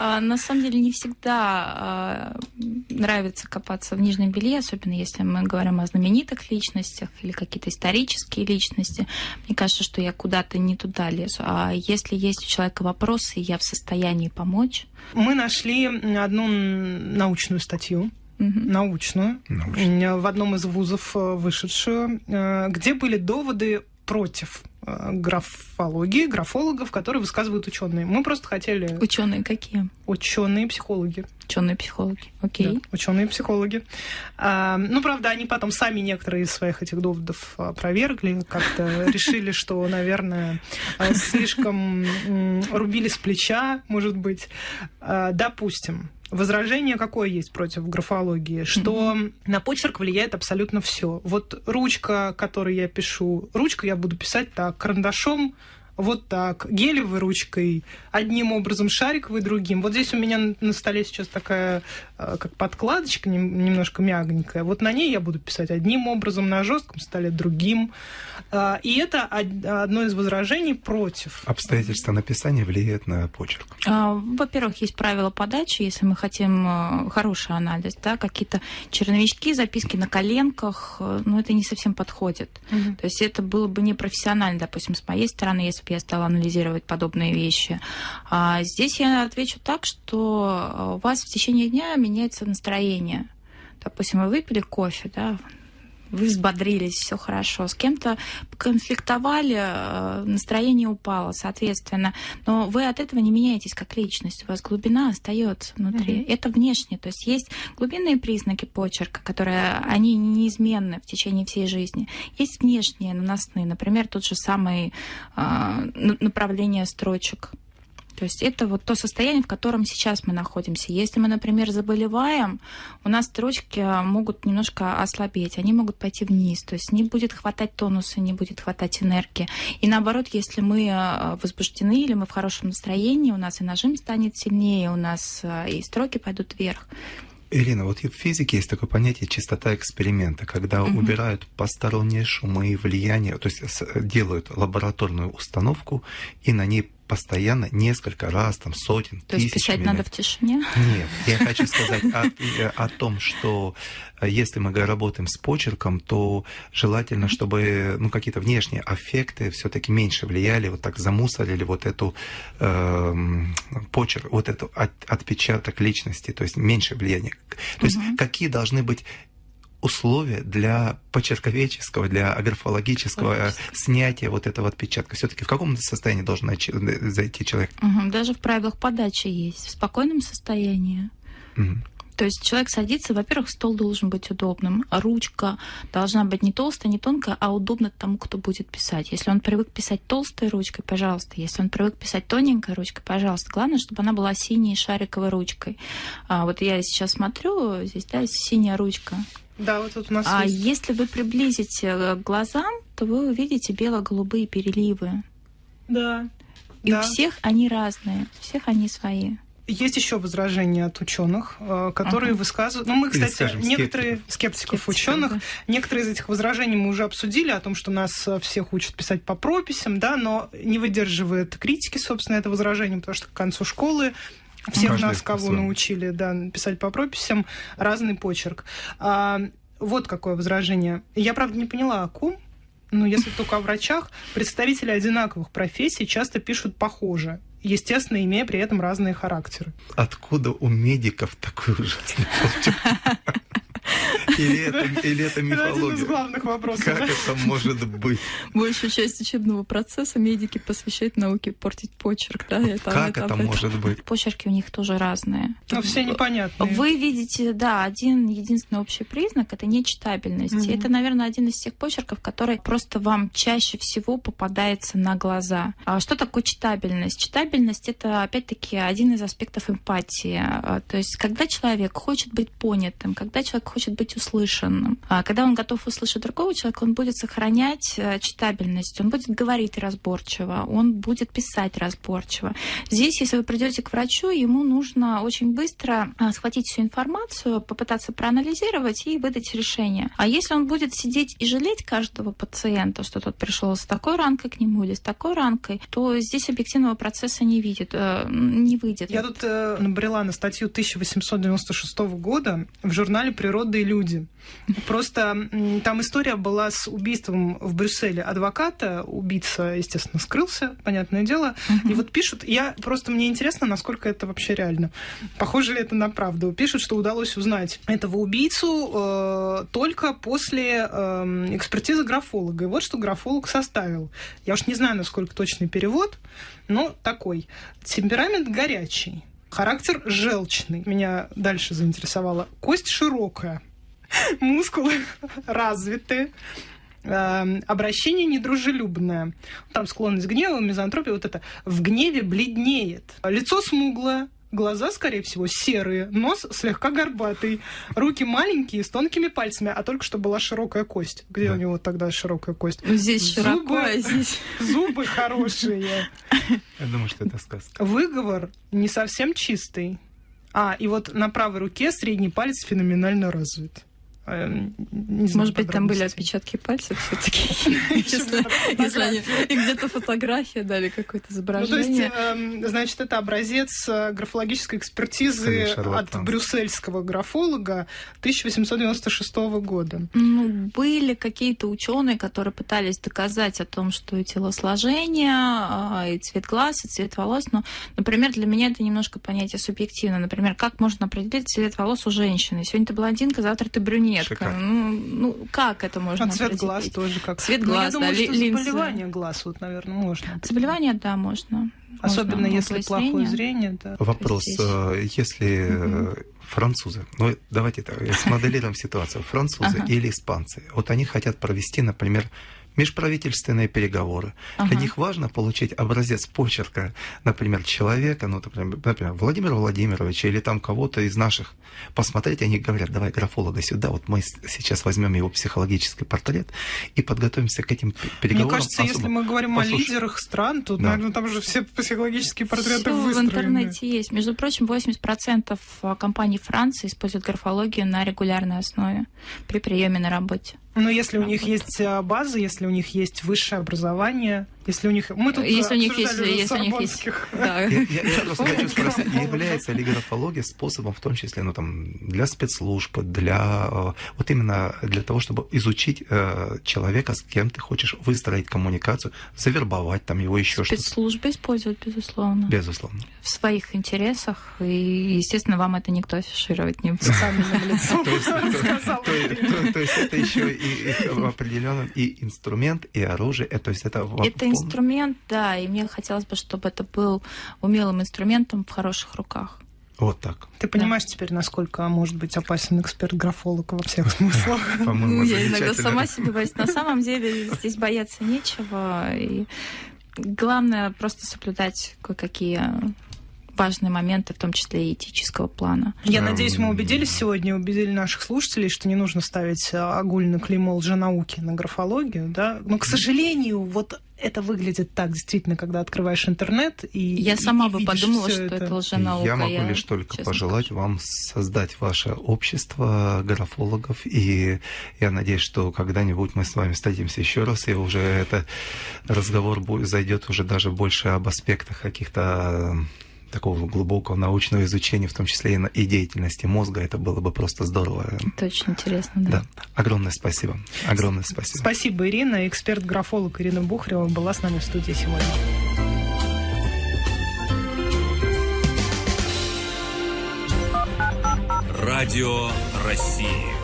А, на самом деле не всегда а, нравится копаться в нижнем белье, особенно если мы говорим о знаменитых личностях или какие-то исторические личности. Мне кажется, что я куда-то не туда лезу. А если есть у человека вопросы, я в состоянии помочь. Мы нашли одну научную статью научную, научную, в одном из вузов э, вышедшую, э, где были доводы против э, графологии, графологов, которые высказывают ученые. Мы просто хотели... Ученые какие? Ученые психологи. Ученые психологи, окей. Да, ученые психологи. А, ну, правда, они потом сами некоторые из своих этих доводов опровергли, как-то [laughs] решили, что, наверное, слишком рубили с плеча, может быть. А, допустим, Возражение какое есть против графологии? Что mm-hmm. на почерк влияет абсолютно все. Вот ручка, которой я пишу, ручка я буду писать так, карандашом вот так, гелевой ручкой одним образом, шариковой другим. Вот здесь у меня на столе сейчас такая э, как подкладочка немножко мягенькая. Вот на ней я буду писать одним образом, на жестком столе другим. А, и это одно из возражений против. Обстоятельства написания влияют на почерк. А, во-первых, есть правила подачи, если мы хотим э, хороший анализ, да, какие-то черновички, записки на коленках, э, ну, это не совсем подходит. Угу. То есть это было бы непрофессионально, допустим, с моей стороны, если бы я стала анализировать подобные вещи. А здесь я отвечу так, что у вас в течение дня меняется настроение. Допустим, вы выпили кофе, да, вы взбодрились, все хорошо. С кем-то конфликтовали, э, настроение упало, соответственно. Но вы от этого не меняетесь как личность. У вас глубина остается внутри. Mm-hmm. Это внешне. То есть есть глубинные признаки почерка, которые они неизменны в течение всей жизни. Есть внешние наносные, например, тот же самый э, направление строчек то есть это вот то состояние, в котором сейчас мы находимся. Если мы, например, заболеваем, у нас строчки могут немножко ослабеть, они могут пойти вниз. То есть не будет хватать тонуса, не будет хватать энергии. И наоборот, если мы э, возбуждены или мы в хорошем настроении, у нас и нажим станет сильнее, у нас э, и строки пойдут вверх. Ирина, вот в физике есть такое понятие чистота эксперимента, когда угу. убирают посторонние шумы и влияния, то есть делают лабораторную установку и на ней постоянно несколько раз, там сотен, То есть писать минут. надо в тишине? Нет, я хочу [laughs] сказать о, о том, что э, если мы работаем с почерком, то желательно, чтобы ну, какие-то внешние аффекты все-таки меньше влияли, вот так замусорили вот эту э, почерк, вот эту от, отпечаток личности, то есть меньше влияния. То есть угу. какие должны быть условия для почерковедческого, для графологического Конечно. снятия вот этого отпечатка? Все-таки в каком состоянии должен зайти человек? Угу, даже в правилах подачи есть. В спокойном состоянии. Угу. То есть человек садится, во-первых, стол должен быть удобным, ручка должна быть не толстая, не тонкая, а удобна тому, кто будет писать. Если он привык писать толстой ручкой, пожалуйста. Если он привык писать тоненькой ручкой, пожалуйста. Главное, чтобы она была синей шариковой ручкой. А вот я сейчас смотрю, здесь да, синяя ручка. Да, вот тут у нас А есть. если вы приблизите э, к глазам, то вы увидите бело-голубые переливы. Да. И да. у всех они разные, у всех они свои. есть еще возражения от ученых, э, которые Ага. высказывают. Ну, мы, Или, кстати, скажем, некоторые скептиков, Скептиков, ученых, да. некоторые из этих возражений мы уже обсудили о том, что нас э, всех учат писать по прописям, да, но не выдерживает критики, собственно, это возражение, потому что к концу школы всех Каждый нас, кого научили, да, писать по прописям, разный почерк. А, вот какое возражение. Я, правда, не поняла, о ком, но если только о врачах, представители одинаковых профессий часто пишут похоже, естественно, имея при этом разные характеры. Откуда у медиков такой ужасный почерк? Или это, или это Это один из мифология? главных вопросов. Как да? это может быть? Большую часть учебного процесса медики посвящают науке портить почерк, да? Это- Как это об этом. может быть? Почерки у них тоже разные. Но все непонятные. Вы видите, да, один единственный общий признак это нечитабельность. Мгм. И это, наверное, один из тех почерков, который просто вам чаще всего попадается на глаза. А что такое читабельность? Читабельность это опять-таки один из аспектов эмпатии. А, То есть, когда человек хочет быть понятым, когда человек хочет быть услышанным, а когда он готов услышать другого человека, он будет сохранять э, читабельность, он будет говорить разборчиво, он будет писать разборчиво. Здесь, если вы придете к врачу, ему нужно очень быстро а, схватить всю информацию, попытаться проанализировать и выдать решение. А если он будет сидеть и жалеть каждого пациента, что тот пришел с такой ранкой к нему или с такой ранкой, то здесь объективного процесса не видит, э, не выйдет. Я тут э, набрела на статью 1896 года в журнале «Природа и люди». Просто там история была с убийством в Брюсселе адвоката. Убийца, естественно, скрылся, понятное дело. И вот пишут, я просто мне интересно, насколько это вообще реально. Похоже ли это на правду? Пишут, что удалось узнать этого убийцу э, только после э, экспертизы графолога. И вот что графолог составил. Я уж не знаю, насколько точный перевод, но такой. Темперамент горячий. Характер желчный. Меня дальше заинтересовало. Кость широкая. [laughs] Мускулы [laughs] развиты. Эм, Обращение недружелюбное. Там склонность к гневу, мизантропия, вот это. В гневе бледнеет. Лицо смуглое, глаза, скорее всего, серые, нос слегка горбатый, руки маленькие, с тонкими пальцами, а только что была широкая кость. Где Да. у него тогда широкая кость? Ну, Здесь Зубы. широко, а здесь... [laughs] Зубы хорошие. Я думаю, что это сказка. Выговор не совсем чистый. А, и вот на правой руке средний палец феноменально развит. Эм, не знаю Может быть, там были отпечатки пальцев все-таки. [laughs] Если они- и где-то фотография дали какое-то Ну, то есть, изображение. эм, значит, это образец э, графологической экспертизы от брюссельского графолога 1896 года. Ну, были какие-то ученые, которые пытались доказать о том, что и телосложение, а, и цвет глаз, и цвет волос. Но, например, для меня это немножко понятие субъективно. Например, как можно определить цвет волос у женщины? Сегодня ты блондинка, завтра ты Шикарно. Ну, ну, как это можно А цвет определить? глаз тоже как. Цвет Ну, я глаз, думаю, да, что ли- линзы. заболевание глаз, вот, наверное, можно. Заболевание, да, можно. Особенно Можно, если плохое зрение, да. Вопрос, Здесь. э, если э, французы, ну давайте так, смоделируем ситуацию, французы или испанцы, вот они хотят провести, например, межправительственные переговоры. Для Ага. них важно получить образец почерка, например, человека, ну, например, например, Владимира Владимировича или там кого-то из наших. Посмотреть, они говорят, давай графолога сюда, вот мы сейчас возьмем его психологический портрет и подготовимся к этим переговорам. Мне кажется, если особо. мы говорим Послушай. о лидерах стран, то, Да. наверное, там же все психологические портреты Всё в выстроены. интернете есть. Между прочим, 80% компаний Франции используют графологию на регулярной основе при приеме на работе. Но если у них есть а, база, если у них есть высшее образование, если у них... Мы тут Если у них есть, если у них есть, [laughs] да. Я, я- я просто [laughs] хочу спросить, [laughs] является ли графология способом, в том числе, ну там, для спецслужб, для э, вот именно для того, чтобы изучить э, человека, с кем ты хочешь выстроить коммуникацию, завербовать там его еще что-то. Спецслужбы используют, безусловно, Безусловно. в своих интересах, и, естественно, вам это никто афишировать не будет. То есть, это еще и, определенном и инструмент, и оружие, э, то есть это Это инструмент, да, и мне хотелось бы, чтобы это был умелым инструментом в хороших руках. Вот так. Ты понимаешь теперь, насколько может быть опасен эксперт-графолог во всех смыслах? [laughs] По-моему, Ну, я иногда сама себе боюсь. На самом деле здесь бояться нечего. И главное просто соблюдать кое-какие важные моменты, в том числе и этического плана. Я надеюсь, мы убедились сегодня, убедили наших слушателей, что не нужно ставить огульно клеймо лженауки на графологию, да. Но, к сожалению, вот это выглядит так действительно, когда открываешь интернет и Я сама и бы подумала, что это, это лженаука. Я могу лишь только пожелать скажу. вам создать ваше общество графологов, и я надеюсь, что когда-нибудь мы с вами встретимся еще раз, и уже этот разговор зайдет уже даже больше об аспектах каких-то такого глубокого научного изучения, в том числе и, на- и деятельности мозга. Это было бы просто здорово. Это очень интересно, да. Да. Огромное спасибо. Огромное спасибо. Спасибо, Ирина. Эксперт-графолог Ирина Бухарева была с нами в студии сегодня. Радио России.